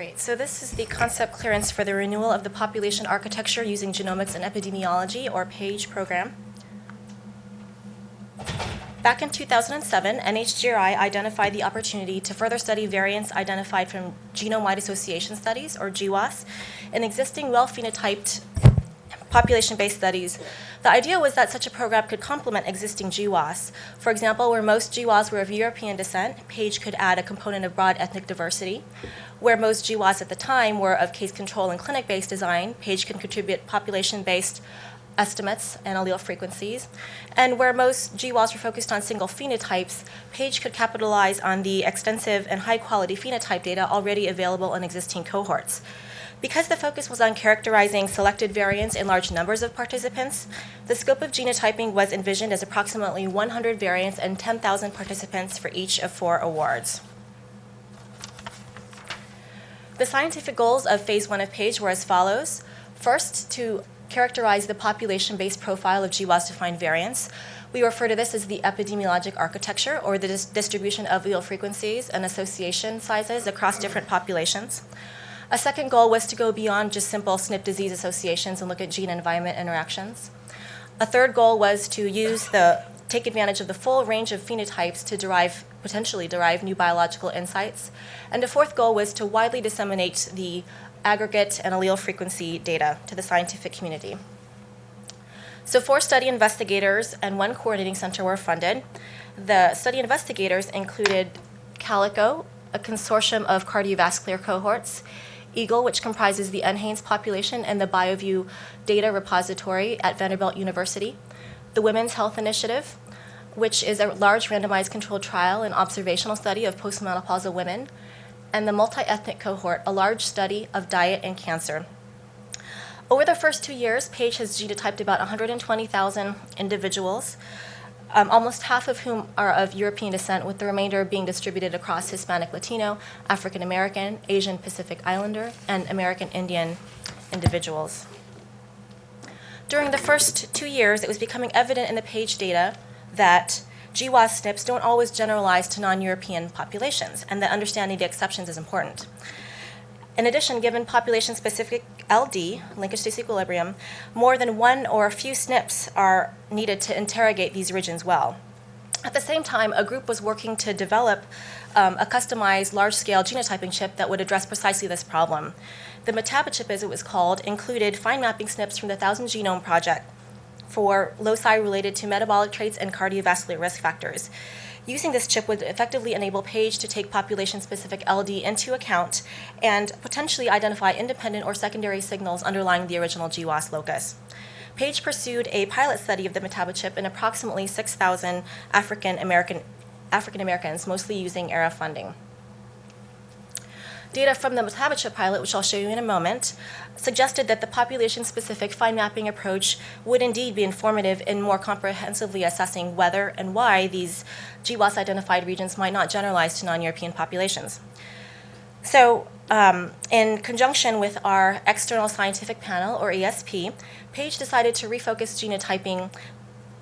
Great. So this is the concept clearance for the renewal of the population architecture using genomics and epidemiology, or PAGE program. Back in 2007, NHGRI identified the opportunity to further study variants identified from genome-wide association studies, or GWAS, in existing well-phenotyped population-based studies. The idea was that such a program could complement existing GWAS. For example, where most GWAS were of European descent, PAGE could add a component of broad ethnic diversity. Where most GWAS at the time were of case control and clinic-based design, PAGE can contribute population-based estimates and allele frequencies. And where most GWAS were focused on single phenotypes, PAGE could capitalize on the extensive and high-quality phenotype data already available in existing cohorts. Because the focus was on characterizing selected variants in large numbers of participants, the scope of genotyping was envisioned as approximately 100 variants and 10,000 participants for each of four awards. The scientific goals of phase one of PAGE were as follows. First, to characterize the population-based profile of GWAS-defined variants. We refer to this as the epidemiologic architecture, or the dis distribution of allele frequencies and association sizes across different populations. A second goal was to go beyond just simple SNP disease associations and look at gene-environment interactions. A third goal was to use the take advantage of the full range of phenotypes to derive potentially derive new biological insights. And a fourth goal was to widely disseminate the aggregate and allele frequency data to the scientific community. So four study investigators and one coordinating center were funded. The study investigators included Calico, a consortium of cardiovascular cohorts, EAGLE, which comprises the NHANES population and the BioVU data repository at Vanderbilt University, the Women's Health Initiative, which is a large randomized controlled trial and observational study of postmenopausal women, and the multi-ethnic cohort, a large study of diet and cancer. Over the first two years, PAGE has genotyped about 120,000 individuals, um, almost half of whom are of European descent, with the remainder being distributed across Hispanic Latino, African American, Asian Pacific Islander, and American Indian individuals. During the first two years, it was becoming evident in the PAGE data that GWAS SNPs don't always generalize to non-European populations, and that understanding the exceptions is important. In addition, given population-specific LD, linkage disequilibrium, more than one or a few SNPs are needed to interrogate these regions well. At the same time, a group was working to develop um, a customized large-scale genotyping chip that would address precisely this problem. The MetaboChip, as it was called, included fine mapping SNPs from the Thousand Genome Project, for loci related to metabolic traits and cardiovascular risk factors. Using this chip would effectively enable PAGE to take population-specific LD into account and potentially identify independent or secondary signals underlying the original GWAS locus. PAGE pursued a pilot study of the MetaboChip in approximately 6,000 African American African Americans, mostly using ARRA funding. Data from the MetaboChip pilot, which I'll show you in a moment, suggested that the population-specific fine mapping approach would indeed be informative in more comprehensively assessing whether and why these GWAS-identified regions might not generalize to non-European populations. So um, in conjunction with our external scientific panel, or ESP, Page decided to refocus genotyping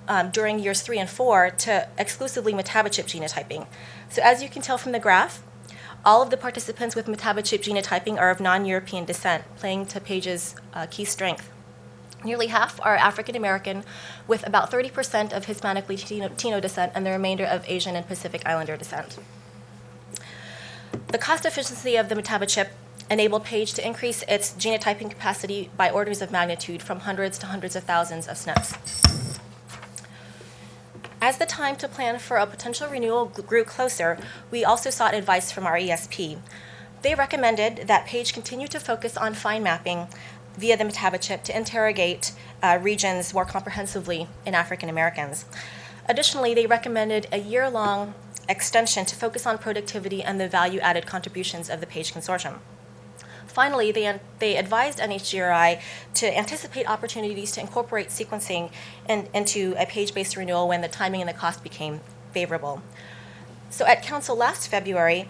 um, during years three and four to exclusively metabochip genotyping. So as you can tell from the graph, all of the participants with metabochip genotyping are of non-European descent, playing to Page's uh, key strength. Nearly half are African American, with about 30% of Hispanic Latino descent and the remainder of Asian and Pacific Islander descent. The cost efficiency of the metabochip enabled Page to increase its genotyping capacity by orders of magnitude from hundreds to hundreds of thousands of SNPs. As the time to plan for a potential renewal grew closer, we also sought advice from our ESP. They recommended that Page continue to focus on fine mapping via the MetaboChip to interrogate uh, regions more comprehensively in African Americans. Additionally, they recommended a year-long extension to focus on productivity and the value-added contributions of the PAGE consortium. Finally, they, they advised NHGRI to anticipate opportunities to incorporate sequencing in, into a page-based renewal when the timing and the cost became favorable. So at Council last February,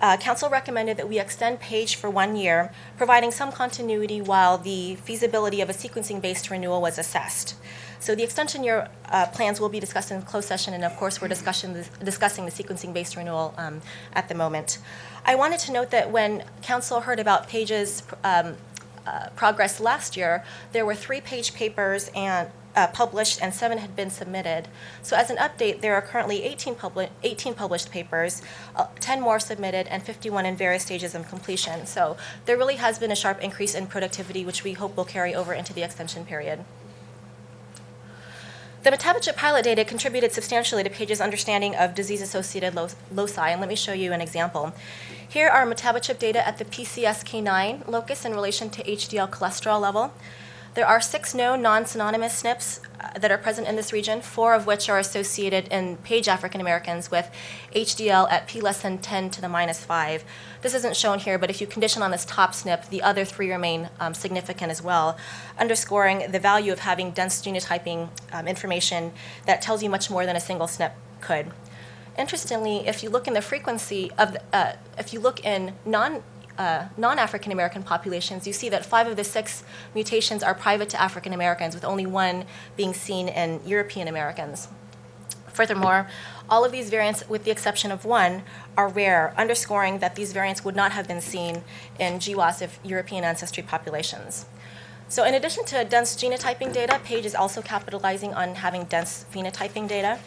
uh, Council recommended that we extend PAGE for one year, providing some continuity while the feasibility of a sequencing-based renewal was assessed. So the extension year uh, plans will be discussed in closed session, and of course, we're discussing the, discussing the sequencing-based renewal um, at the moment. I wanted to note that when Council heard about PAGE's um, uh, progress last year, there were three page papers and uh, published and seven had been submitted. So as an update, there are currently 18, publi 18 published papers, uh, 10 more submitted, and 51 in various stages of completion. So there really has been a sharp increase in productivity, which we hope will carry over into the extension period. The metabochip pilot data contributed substantially to Page's understanding of disease-associated loci, and let me show you an example. Here are metabochip data at the PCSK9 locus in relation to HDL cholesterol level. There are six known non-synonymous SNPs uh, that are present in this region, four of which are associated in Page African Americans with HDL at p less than 10 to the minus 5. This isn't shown here, but if you condition on this top SNP, the other three remain um, significant as well, underscoring the value of having dense genotyping um, information that tells you much more than a single SNP could. Interestingly, if you look in the frequency of, uh, if you look in non uh, non-African American populations, you see that five of the six mutations are private to African Americans, with only one being seen in European Americans. Furthermore, all of these variants, with the exception of one, are rare, underscoring that these variants would not have been seen in GWAS of European ancestry populations. So in addition to dense genotyping data, PAGE is also capitalizing on having dense phenotyping data.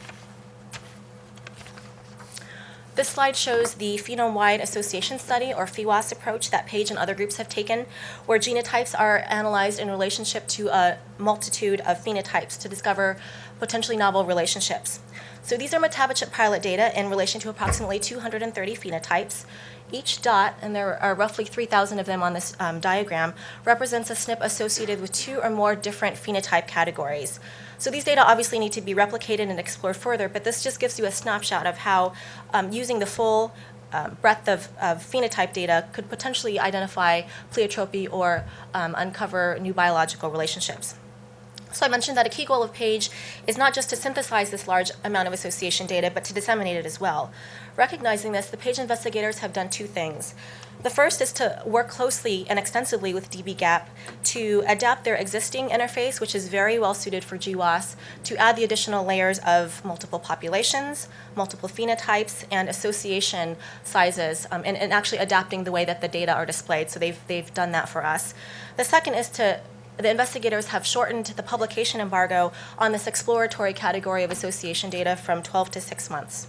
This slide shows the phenome-wide association study, or PheWAS approach, that Page and other groups have taken, where genotypes are analyzed in relationship to a multitude of phenotypes to discover potentially novel relationships. So these are metabochip pilot data in relation to approximately 230 phenotypes. Each dot, and there are roughly 3,000 of them on this um, diagram, represents a SNP associated with two or more different phenotype categories. So these data obviously need to be replicated and explored further, but this just gives you a snapshot of how um, using the full um, breadth of, of, phenotype data could potentially identify pleiotropy or um, uncover new biological relationships. So I mentioned that a key goal of PAGE is not just to synthesize this large amount of association data, but to disseminate it as well. Recognizing this, the PAGE investigators have done two things. The first is to work closely and extensively with dbGaP to adapt their existing interface, which is very well suited for GWAS, to add the additional layers of multiple populations, multiple phenotypes, and association sizes, um, and, and actually adapting the way that the data are displayed. So they've, they've done that for us. The second is to the investigators have shortened the publication embargo on this exploratory category of association data from 12 to 6 months.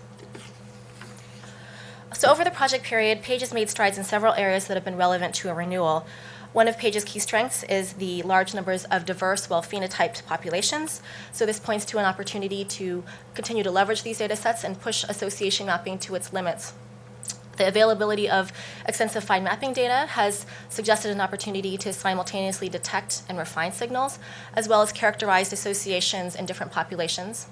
So over the project period, Page has made strides in several areas that have been relevant to a renewal. One of Page's key strengths is the large numbers of diverse, well-phenotyped populations. So this points to an opportunity to continue to leverage these data sets and push association mapping to its limits. The availability of extensive fine mapping data has suggested an opportunity to simultaneously detect and refine signals, as well as characterize associations in different populations.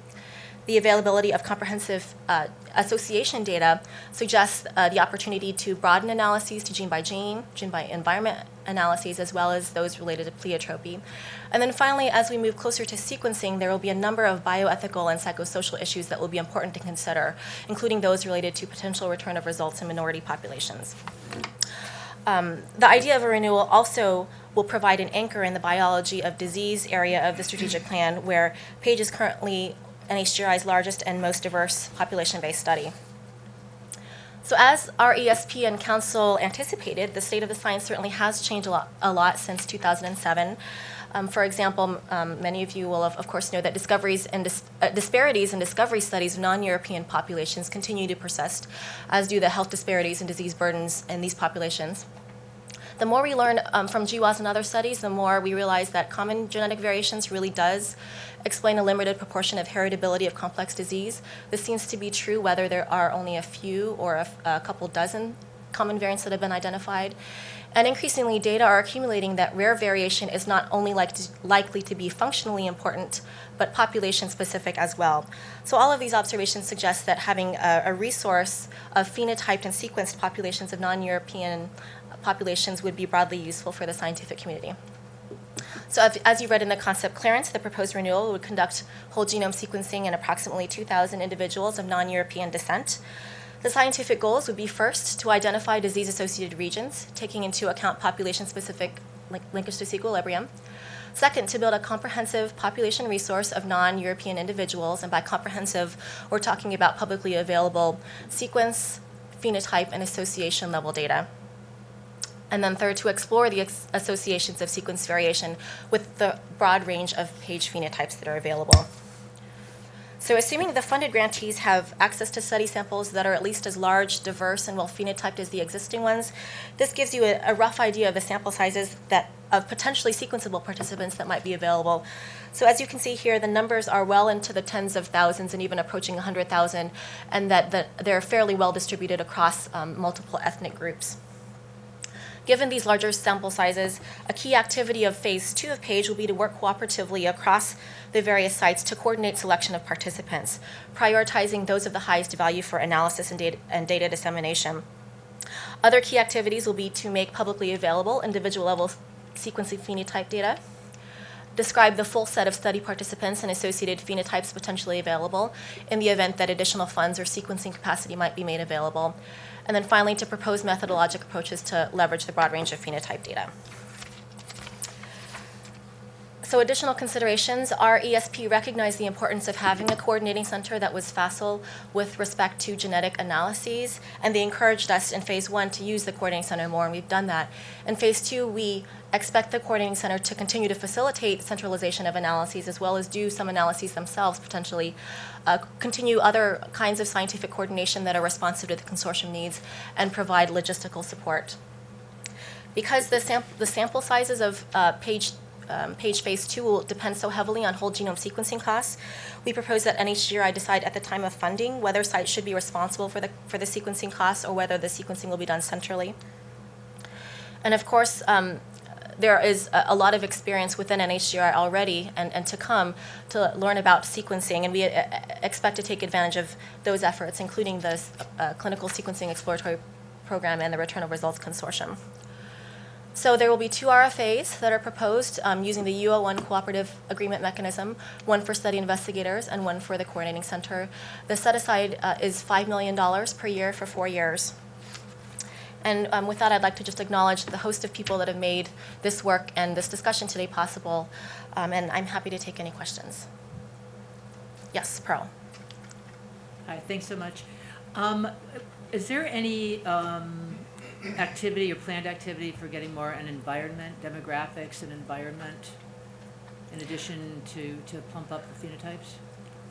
The availability of comprehensive uh, association data suggests uh, the opportunity to broaden analyses to gene by gene, gene by environment analyses, as well as those related to pleiotropy. And then finally, as we move closer to sequencing, there will be a number of bioethical and psychosocial issues that will be important to consider, including those related to potential return of results in minority populations. Um, the idea of a renewal also will provide an anchor in the biology of disease area of the strategic plan, where PAGE is currently NHGRI's largest and most diverse population-based study. So as our ESP and Council anticipated, the state of the science certainly has changed a lot, a lot since 2007. Um, for example, um, many of you will, of, of, course, know that discoveries and dis uh, disparities in discovery studies of non-European populations continue to persist, as do the health disparities and disease burdens in these populations. The more we learn um, from GWAS and other studies, the more we realize that common genetic variations really does explain a limited proportion of heritability of complex disease. This seems to be true whether there are only a few or a, a couple dozen common variants that have been identified. And increasingly, data are accumulating that rare variation is not only like to, likely to be functionally important, but population specific as well. So all of these observations suggest that having a, a resource of phenotyped and sequenced populations of non-European populations would be broadly useful for the scientific community. So as you read in the concept clearance, the proposed renewal would conduct whole genome sequencing in approximately 2,000 individuals of non-European descent. The scientific goals would be first, to identify disease-associated regions, taking into account population-specific link- linkage disequilibrium. Second, to build a comprehensive population resource of non-European individuals, and by comprehensive, we're talking about publicly available sequence, phenotype, and association level data. And then third, to explore the ex- associations of sequence variation with the broad range of page phenotypes that are available. So assuming the funded grantees have access to study samples that are at least as large, diverse, and well phenotyped as the existing ones, this gives you a, a rough idea of the sample sizes that of potentially sequenceable participants that might be available. So as you can see here, the numbers are well into the tens of thousands and even approaching 100,000, and that, that they're fairly well distributed across um, multiple ethnic groups. Given these larger sample sizes, a key activity of phase two of PAGE will be to work cooperatively across the various sites to coordinate selection of participants, prioritizing those of the highest value for analysis and data, and data dissemination. Other key activities will be to make publicly available individual level sequencing phenotype data, describe the full set of study participants and associated phenotypes potentially available in the event that additional funds or sequencing capacity might be made available, and then finally to propose methodologic approaches to leverage the broad range of phenotype data. So additional considerations, our ESP recognized the importance of having a coordinating center that was facile with respect to genetic analyses, and they encouraged us in phase one to use the coordinating center more, and we've done that. In phase two, we expect the coordinating center to continue to facilitate centralization of analyses as well as do some analyses themselves potentially, uh, continue other kinds of scientific coordination that are responsive to the consortium needs, and provide logistical support. Because the, sam- the sample sizes of uh, page um, page phase two will depend so heavily on whole genome sequencing costs. We propose that NHGRI decide at the time of funding whether sites should be responsible for the, for the sequencing costs or whether the sequencing will be done centrally. And of course, um, there is a, lot of experience within NHGRI already and, and to come to learn about sequencing, and we uh, expect to take advantage of those efforts, including the uh, Clinical Sequencing Exploratory Program and the Return of Results Consortium. So there will be two RFAs that are proposed um, using the U01 cooperative agreement mechanism, one for study investigators and one for the coordinating center. The set aside uh, is $5 million per year for four years. And um, with that, I'd like to just acknowledge the host of people that have made this work and this discussion today possible. Um, and I'm happy to take any questions. Yes, Pearl. Hi, thanks so much. Um, is there any, um, activity or planned activity for getting more an environment, demographics and environment, in addition to, to plump up the phenotypes?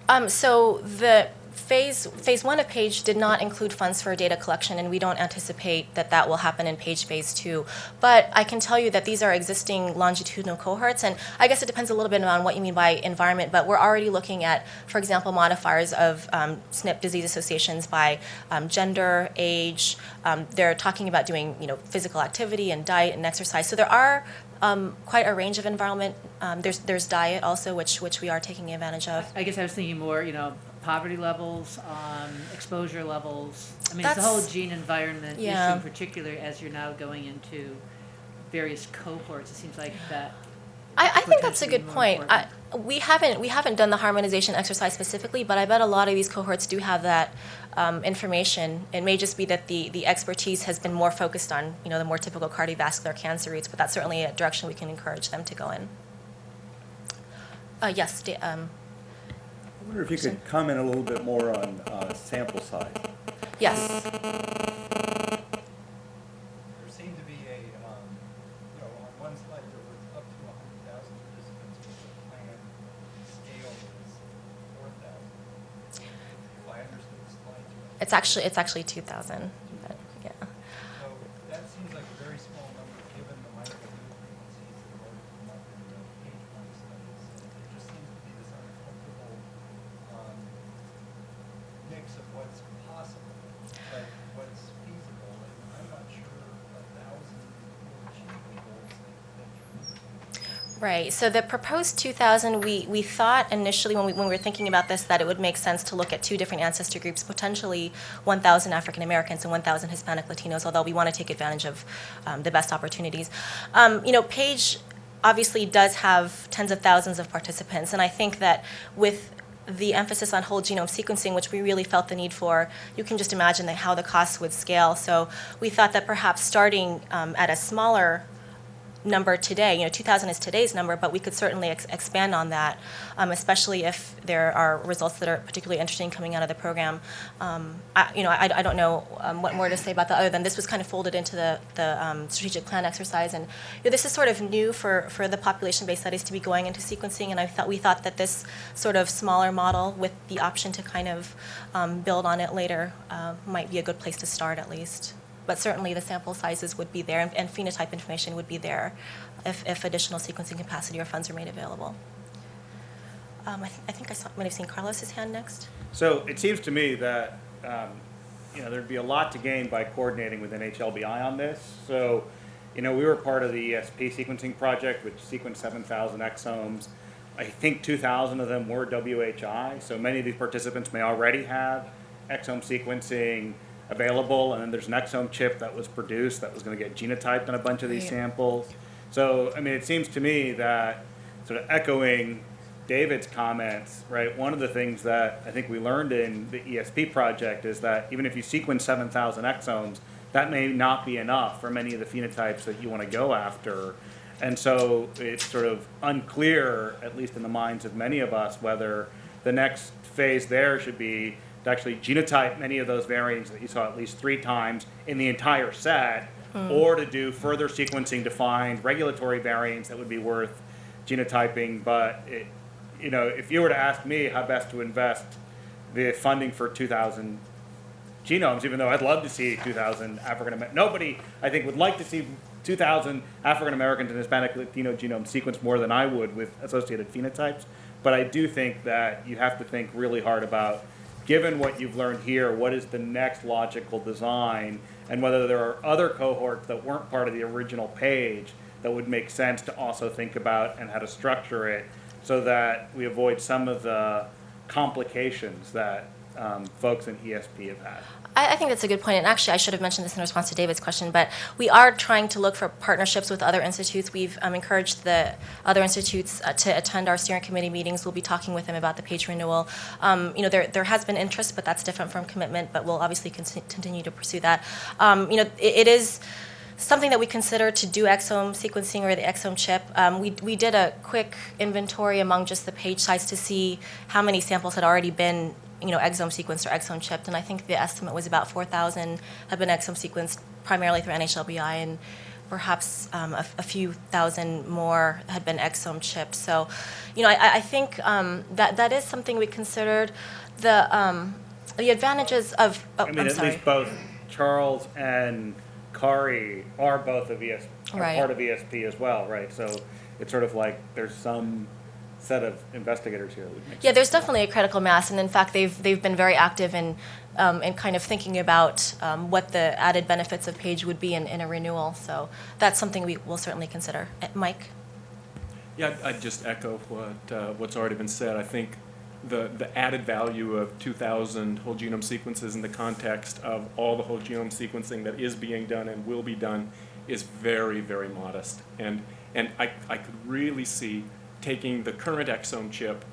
Um, so the phase phase one of Page did not include funds for data collection, and we don't anticipate that that will happen in Page phase two. But I can tell you that these are existing longitudinal cohorts, and I guess it depends a little bit on what you mean by environment. But we're already looking at, for example, modifiers of um, SNP disease associations by um, gender, age. Um, they're talking about doing you know physical activity and diet and exercise. So there are um, quite a range of environment. Um, there's there's diet also, which which we are taking advantage of. I guess I was thinking more, you know, poverty levels, um, exposure levels. I mean, it's the whole gene environment issue in particular as you're now going into various cohorts. It seems like that. I, I think that's a potentially good more point. I, we haven't we haven't done the harmonization exercise specifically, but I bet a lot of these cohorts do have that um, information. It may just be that the the expertise has been more focused on you know the more typical cardiovascular cancer rates, but that's certainly a direction we can encourage them to go in. Uh, yes, da- um, I wonder if you could comment a little bit more on uh, sample size. Yes. There seemed to be a, um, you know, on one slide there was up to 100,000 participants plan scale was 4,000. If I understood the slide. It's actually, it's actually 2,000. Right. So the proposed 2,000, we, we thought initially when we, when we were thinking about this that it would make sense to look at two different ancestor groups, potentially 1,000 African Americans and 1,000 Hispanic Latinos, although we want to take advantage of um, the best opportunities. Um, you know, Page obviously does have tens of thousands of participants, and I think that with the emphasis on whole genome sequencing, which we really felt the need for, you can just imagine how the costs would scale. So we thought that perhaps starting um, at a smaller number today, you know, 2,000 is today's number, but we could certainly ex- expand on that, um, especially if there are results that are particularly interesting coming out of the program. Um, I, you know, I, I don't know um, what more to say about that other than this was kind of folded into the, the um, strategic plan exercise, and you know, this is sort of new for, for the population-based studies to be going into sequencing, and I thought we thought that this sort of smaller model with the option to kind of um, build on it later uh, might be a good place to start at least. But certainly the sample sizes would be there and, and phenotype information would be there if, if additional sequencing capacity or funds are made available. Um, I, th- I think I saw, might have seen Carlos's hand next. So it seems to me that, um, you know, there'd be a lot to gain by coordinating with NHLBI on this. So, you know, we were part of the ESP sequencing project, which sequenced seven thousand exomes. I think two thousand of them were WHI, so many of these participants may already have exome sequencing available, and then there's an exome chip that was produced that was gonna get genotyped on a bunch of these Right. samples. So, I mean, it seems to me that, sort of echoing David's comments, right, one of the things that I think we learned in the ESP project is that even if you sequence seven thousand exomes, that may not be enough for many of the phenotypes that you wanna go after. And so it's sort of unclear, at least in the minds of many of us, whether the next phase there should be to actually genotype many of those variants that you saw at least three times in the entire set, hmm. or to do further sequencing to find regulatory variants that would be worth genotyping. But it, you know, if you were to ask me how best to invest the funding for 2,000 genomes, even though I'd love to see 2,000 African American. Nobody, I think, would like to see 2,000 African Americans and Hispanic Latino genomes sequenced more than I would with associated phenotypes. But I do think that you have to think really hard about, given what you've learned here, what is the next logical design, and whether there are other cohorts that weren't part of the original page that would make sense to also think about and how to structure it so that we avoid some of the complications that um, folks in ESP have had. I, I think that's a good point, and actually, I should have mentioned this in response to David's question. But we are trying to look for partnerships with other institutes. We've um, encouraged the other institutes uh, to attend our steering committee meetings. We'll be talking with them about the page renewal. Um, you know, there there has been interest, but that's different from commitment. But we'll obviously con- continue to pursue that. Um, you know, it, it is something that we consider to do exome sequencing or the exome chip. Um, we, we did a quick inventory among just the page sites to see how many samples had already been, you know, exome sequenced or exome chipped, and I think the estimate was about 4,000 have been exome sequenced primarily through NHLBI, and perhaps um, a, a few thousand more had been exome chipped. So, you know, I, I think um, that that is something we considered. The um, the advantages of oh, I mean, I'm at sorry. least both Charles and Kari are both of ES, are Right. part of ESP as well, right? So it's sort of like there's some set of investigators here. would make Yeah, there's definitely a critical mass, and in fact, they've they've been very active in um, in kind of thinking about um, what the added benefits of Page would be in, in a renewal. So that's something we will certainly consider. Uh, Mike. Yeah, I'd- I'd just echo what, uh, what's already been said. I think the, the added value of 2,000 whole genome sequences in the context of all the whole genome sequencing that is being done and will be done is very, very modest. And, and I, I could really see taking the current exome chip,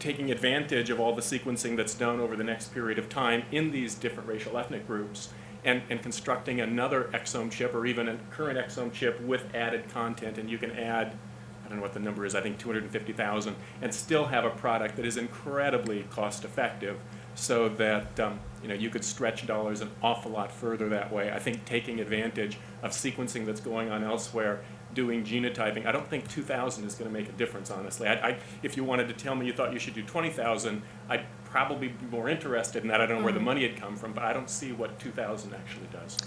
taking advantage of all the sequencing that's done over the next period of time in these different racial ethnic groups and, and constructing another exome chip or even a current exome chip with added content. And you can add I don't know what the number is, I think 250,000, and still have a product that is incredibly cost effective so that um, you know you could stretch dollars an awful lot further that way. I think taking advantage of sequencing that's going on elsewhere, doing genotyping, I don't think 2,000 is going to make a difference, honestly. I, I, if you wanted to tell me you thought you should do 20,000, I'd probably be more interested in that. I don't know where the money had come from, but I don't see what 2,000 actually does.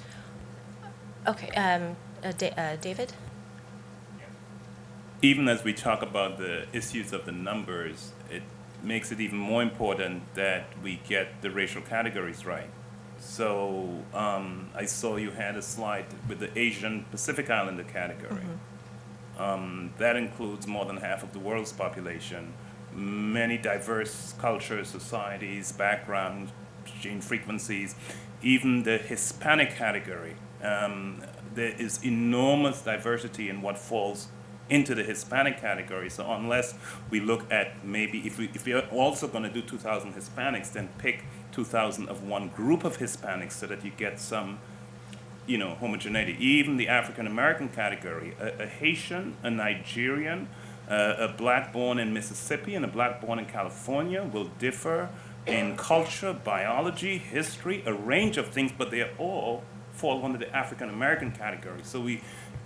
Okay, um, uh, da- uh, David. even as we talk about the issues of the numbers, it makes it even more important that we get the racial categories right. So um, I saw you had a slide with the Asian Pacific Islander category. Um, that includes more than half of the world's population, many diverse cultures, societies, backgrounds, gene frequencies, even the Hispanic category. Um, there is enormous diversity in what falls into the Hispanic category. So unless we look at maybe if we if we are also going to do 2,000 Hispanics, then pick 2,000 of one group of Hispanics so that you get some you know, homogeneity. Even the African American category, a, a Haitian, a Nigerian, uh, a black born in Mississippi, and a black born in California will differ in culture, biology, history, a range of things, but they all fall under the African American category. So we,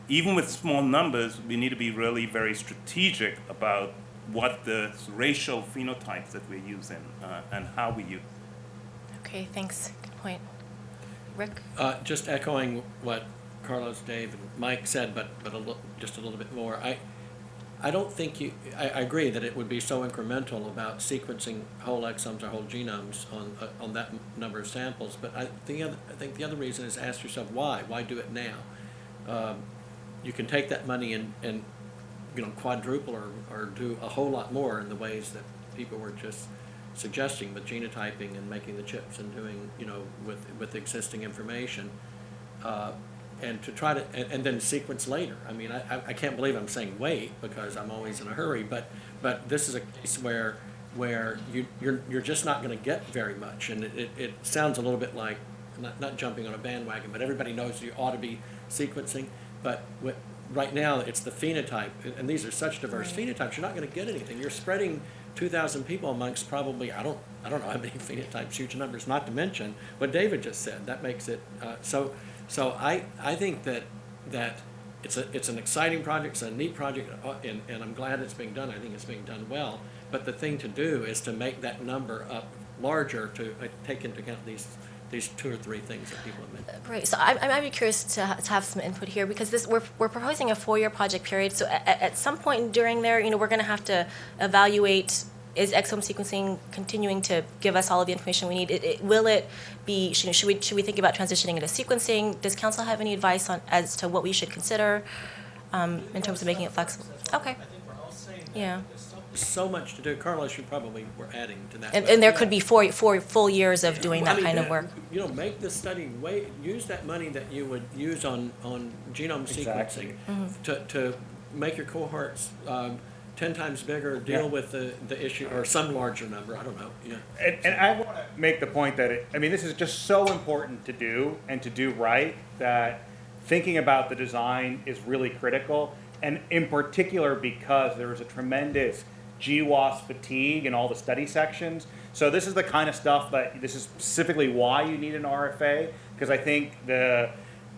even with small numbers, we need to be really very strategic about what the racial phenotypes that we're using uh, and how we use. Okay, thanks. Good point. Rick? Uh, just echoing what Carlos, Dave, and Mike said, but, but a little, just a little bit more. I, I don't think you, I, I agree that it would be so incremental about sequencing whole exomes or whole genomes on, uh, on that number of samples, but I, the other, I think the other reason is ask yourself, why? Why do it now? Um, you can take that money and, and, you know, quadruple or, or do a whole lot more in the ways that people were just suggesting with genotyping and making the chips and doing, you know, with, with existing information. Uh, and to try to, and, and then sequence later. I mean, I, I- can't believe I'm saying wait because I'm always in a hurry, but, but this is a case where, where you, you're, you're just not gonna get very much. And it, it, it sounds a little bit like, not, not jumping on a bandwagon, but everybody knows you ought to be sequencing. But right now, it's the phenotype, and- these are such diverse phenotypes, you're not gonna get anything. You're spreading two thousand people amongst probably, I don't, I don't know how many phenotypes, huge numbers, not to mention what David just said. That makes it, uh, so, so I, I think that, that it's a, it's an exciting project, it's a neat project, uh, and, and I'm glad it's being done. I think it's being done well. But the thing to do is to make that number up larger to uh, take into account these, these two or three things that people have mentioned. Right, so I'm, I'm curious to, ha- to have some input here because this, we're, we're proposing a four-year project period. So at, at some point during there, you know, we're going to have to evaluate, is exome sequencing continuing to give us all of the information we need? It, it, will it be, should, should we, should we think about transitioning into sequencing? Does council have any advice on, as to what we should consider um, in terms of making it flexible? Okay, I think we're all saying that. yeah. There's something So much to do. Carlos, you probably were adding to that. And, and there could be four, four full years of doing Well, I that mean, kind of that- work. You know, make the study, wait, use that money that you would use on, on genome Exactly. sequencing to, to make your cohorts, um, ten times bigger, Yeah. deal with the, the issue, or some larger number, I don't know, yeah. And, and I want to make the point that it, I mean, this is just so important to do and to do right that thinking about the design is really critical. And in particular, because there is a tremendous GWAS fatigue in all the study sections. So this is the kind of stuff that, this is specifically why you need an RFA, because I think the,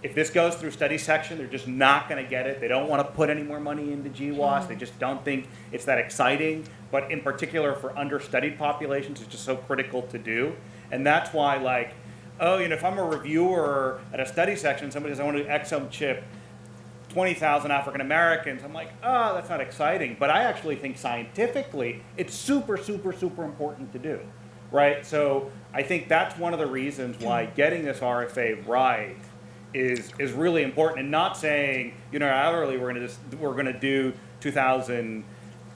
if this goes through study section, they're just not gonna get it. They don't wanna put any more money into GWAS. Mm-hmm. They just don't think it's that exciting. But in particular for understudied populations, it's just so critical to do. And that's why like, oh, you know, if I'm a reviewer at a study section, somebody says, I want to do exome chip 20,000 African Americans. I'm like, oh, that's not exciting. But I actually think scientifically, it's super, super, super important to do, right? So I think that's one of the reasons why getting this RFA right is is really important, and not saying unilaterally we're going to just we're going to do 2,000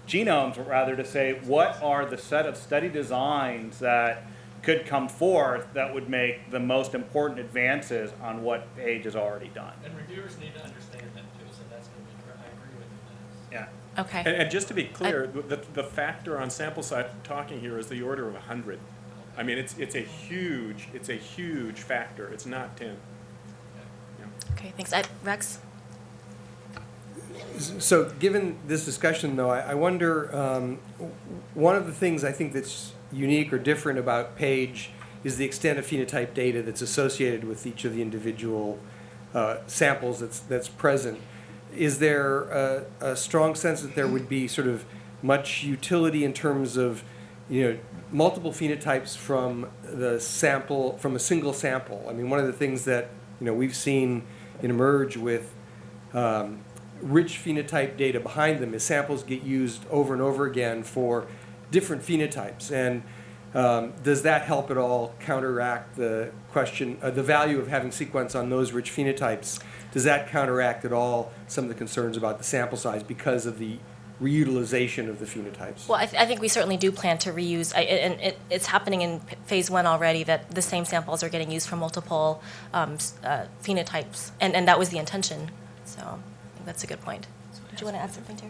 genomes, but rather to say what are the set of study designs that could come forth that would make the most important advances on what Page has already done. And reviewers need to understand that too, so that's gonna be, cr- I agree with you, Dennis. Yeah. Okay. And, and just to be clear, the, the factor on sample size talking here is the order of hundred. I mean, it's, it's a huge, it's a huge factor. It's not ten. Okay, thanks. I, Rex? So, given this discussion, though, I, I wonder, um, one of the things I think that's unique or different about Page is the extent of phenotype data that's associated with each of the individual uh, samples that's, that's present. Is there a, a strong sense that there would be sort of much utility in terms of, you know, multiple phenotypes from the sample, from a single sample? I mean, one of the things that, you know, we've seen emerge with um, rich phenotype data behind them is samples get used over and over again for different phenotypes. And um, does that help at all counteract the question, uh, the value of having sequence on those rich phenotypes? Does that counteract at all some of the concerns about the sample size because of the reutilization of the phenotypes? Well, I, th- I think we certainly do plan to reuse, I, and it, it's happening in phase one already that the same samples are getting used for multiple um, uh, phenotypes, and, and that was the intention. So I think that's a good point. Did you want to add something, Teri?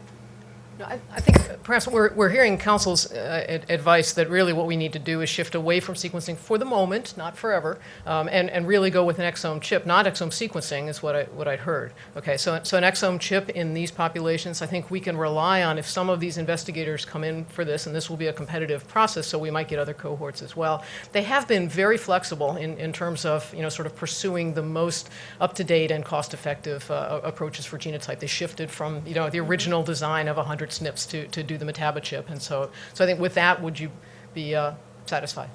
I I think perhaps we're, we're hearing council's uh, ad- advice that really what we need to do is shift away from sequencing for the moment, not forever, um, and, and really go with an exome chip, not exome sequencing is what I, what I'd heard. Okay, so, so an exome chip in these populations, I think we can rely on if some of these investigators come in for this, and this will be a competitive process, so we might get other cohorts as well. They have been very flexible in, in terms of, you know, sort of pursuing the most up-to-date and cost-effective uh, approaches for genotype. They shifted from, you know, the original design of 100 SNPs to, to do the Metabo chip. And so, so I think with that, would you be uh, satisfied?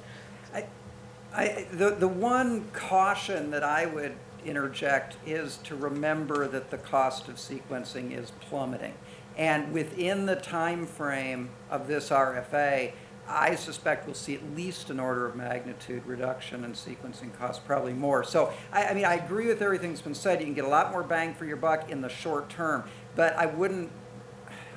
I, the, the one caution that I would interject is to remember that the cost of sequencing is plummeting. And within the time frame of this RFA, I suspect we'll see at least an order of magnitude reduction in sequencing costs, probably more. So, I, I mean, I agree with everything that's been said. You can get a lot more bang for your buck in the short term, but I wouldn't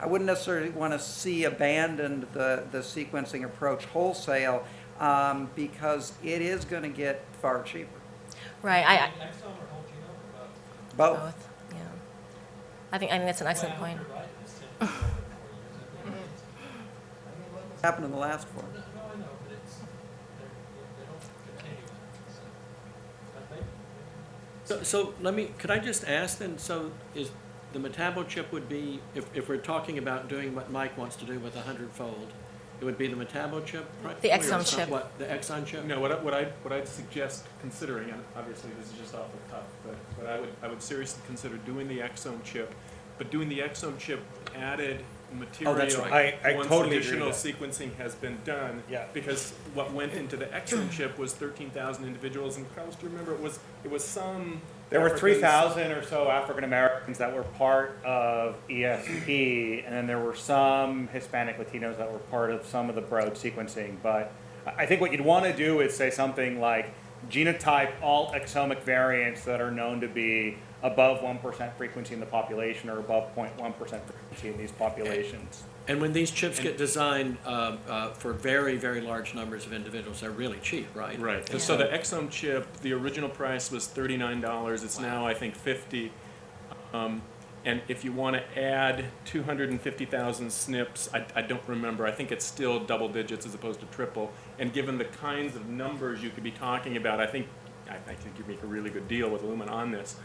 I wouldn't necessarily want to see abandoned the, the sequencing approach wholesale um, because it is going to get far cheaper. Right, I, I- Exome or whole genome or both? Both. both, yeah. I think, I think that's an excellent point. you're right, it's been over four years. I mean, what was- Happened in the last four. No, I know, but it's, they're, they don't continue. so. But maybe, maybe. So, so let me, could I just ask then, so is, the Metabo chip would be, if, if we're talking about doing what Mike wants to do with a hundredfold, it would be the Metabo chip? The practically, exome chip. What, the exome chip? No, what I, what I, what I'd suggest considering, and obviously this is just off the cuff, but, but I would, I would seriously consider doing the exome chip, but doing the exome chip added material. Oh, that's right. I- I Once totally agree additional with that. sequencing has been done. Yeah. Because what went into the exome chip was thirteen thousand individuals, and Carlos, do you remember, it was, it was some. There were three thousand or so African Americans that were part of ESP, and then there were some Hispanic Latinos that were part of some of the Broad sequencing. But I think what you'd want to do is say something like genotype all exomic variants that are known to be above one percent frequency in the population or above 0.1 percent frequency in these populations. And when these chips get designed, uh, uh, for very, very large numbers of individuals, they're really cheap, right? Right, and so the exome chip, the original price was thirty-nine dollars, it's now, I think, fifty. Um, and if you wanna add two hundred and fifty thousand SNPs, I, I don't remember, I think it's still double digits as opposed to triple. And given the kinds of numbers you could be talking about, I think, I, I think you make a really good deal with Illumina on this.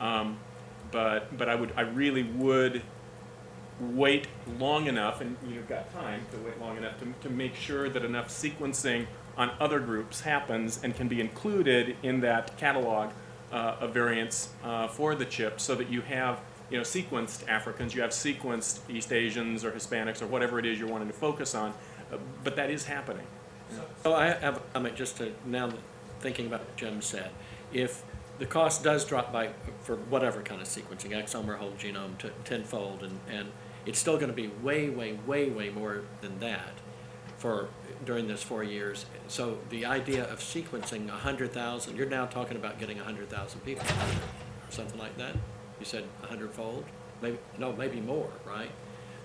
Um, but, but I would, I really would wait long enough, and you've got time to wait long enough to, to make sure that enough sequencing on other groups happens and can be included in that catalog uh, of variants uh, for the chip so that you have, you know, sequenced Africans, you have sequenced East Asians or Hispanics or whatever it is you're wanting to focus on. Uh, but that is happening. So I have a comment just to, now thinking about what Jim said. If the cost does drop by, for whatever kind of sequencing, exome or whole genome, tenfold, and, and it's still gonna be way, way, way, way more than that for, during this four years. So the idea of sequencing hundred thousand, you're now talking about getting hundred thousand people, or something like that? You said 100-fold? Maybe, no, maybe more, right?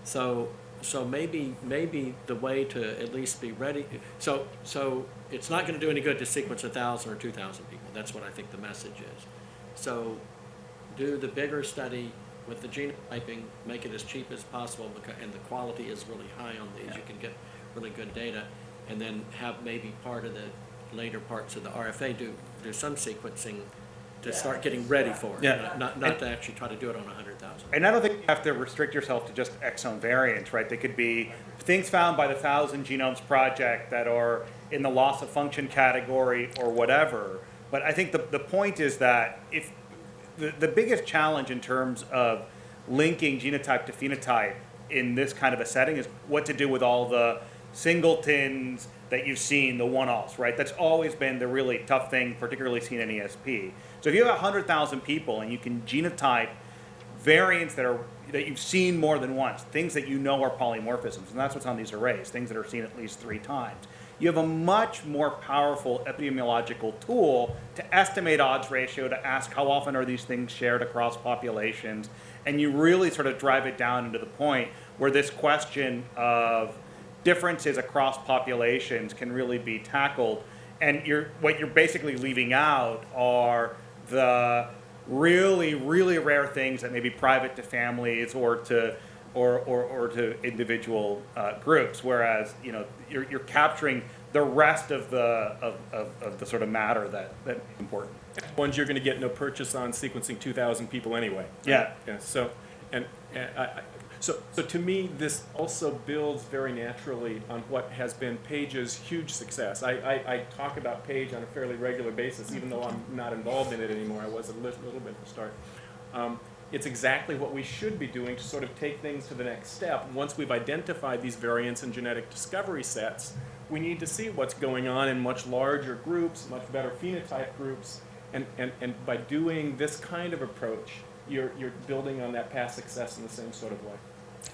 So, so maybe, maybe the way to at least be ready, so, so it's not gonna do any good to sequence a thousand or two thousand people, that's what I think the message is. So, do the bigger study with the genotyping, make it as cheap as possible, becau- and the quality is really high on these, you can get really good data, and then have maybe part of the later parts of the RFA do, do some sequencing to start getting ready for it. Yeah. Not, not to actually try to do it on a hundred thousand. And I don't think you have to restrict yourself to just exome variants, right? They could be things found by the Thousand Genomes Project that are in the loss of function category or whatever. But I think the, the point is that if the, the biggest challenge in terms of linking genotype to phenotype in this kind of a setting is what to do with all the singletons that you've seen, the one-offs, right? That's always been the really tough thing, particularly seen in ESP. So if you have 100,000 people and you can genotype variants that are that you've seen more than once, things that you know are polymorphisms, and that's what's on these arrays, things that are seen at least three times. You have a much more powerful epidemiological tool to estimate odds ratio, to ask how often are these things shared across populations, and you really sort of drive it down into the point where this question of differences across populations can really be tackled. And you're, what you're basically leaving out are the really, really rare things that may be private to families or to or, or, or to individual uh, groups, whereas you know you're, you're capturing the rest of the of, of, of the sort of matter that that important. Ones you're gonna get no purchase on sequencing two thousand people anyway. Yeah. Yeah, so, and, and I, I, so, so to me, this also builds very naturally on what has been Page's huge success. I, I, I talk about Page on a fairly regular basis, even though I'm not involved in it anymore, I was a little, little bit at the start. Um, it's exactly what we should be doing to sort of take things to the next step. Once we've identified these variants in genetic discovery sets, we need to see what's going on in much larger groups, much better phenotype groups, and, and, and by doing this kind of approach, you're, you're building on that past success in the same sort of way.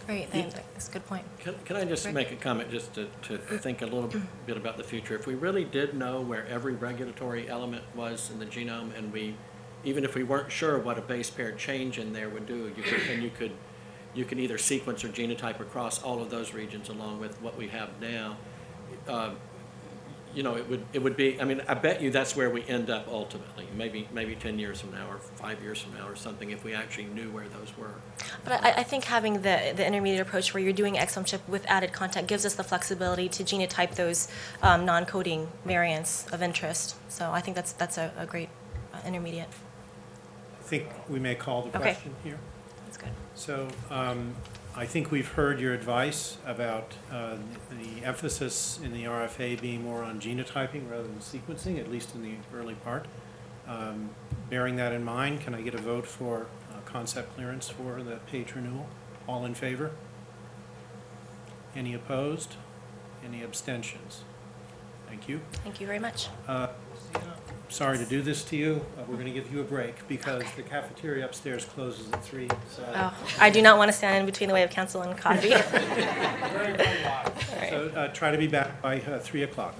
Great, thanks. That's a good point. Can, can I just Right. make a comment, just to, to mm-hmm. think a little bit about the future? If we really did know where every regulatory element was in the genome, and we, even if we weren't sure what a base pair change in there would do, you could, and you could, you could either sequence or genotype across all of those regions along with what we have now. uh, You know, it would, it would be, I mean, I bet you that's where we end up ultimately, maybe, maybe ten years from now, or five years from now, or something, if we actually knew where those were. But I, I think having the, the intermediate approach where you're doing exome chip with added content gives us the flexibility to genotype those um, non-coding variants of interest. So I think that's, that's a, a great uh, intermediate. I think we may call the Okay. question here. That's good. So um, I think we've heard your advice about uh, the emphasis in the RFA being more on genotyping rather than sequencing, at least in the early part. Um, Bearing that in mind, can I get a vote for uh, concept clearance for the PAGE renewal? All in favor? Any opposed? Any abstentions? Thank you. Thank you very much. Uh, Sorry to do this to you. Uh, We're going to give you a break because the cafeteria upstairs closes at three. so- Oh, I do not want to stand in between the way of council and coffee. So uh, try to be back by uh, 3 o'clock.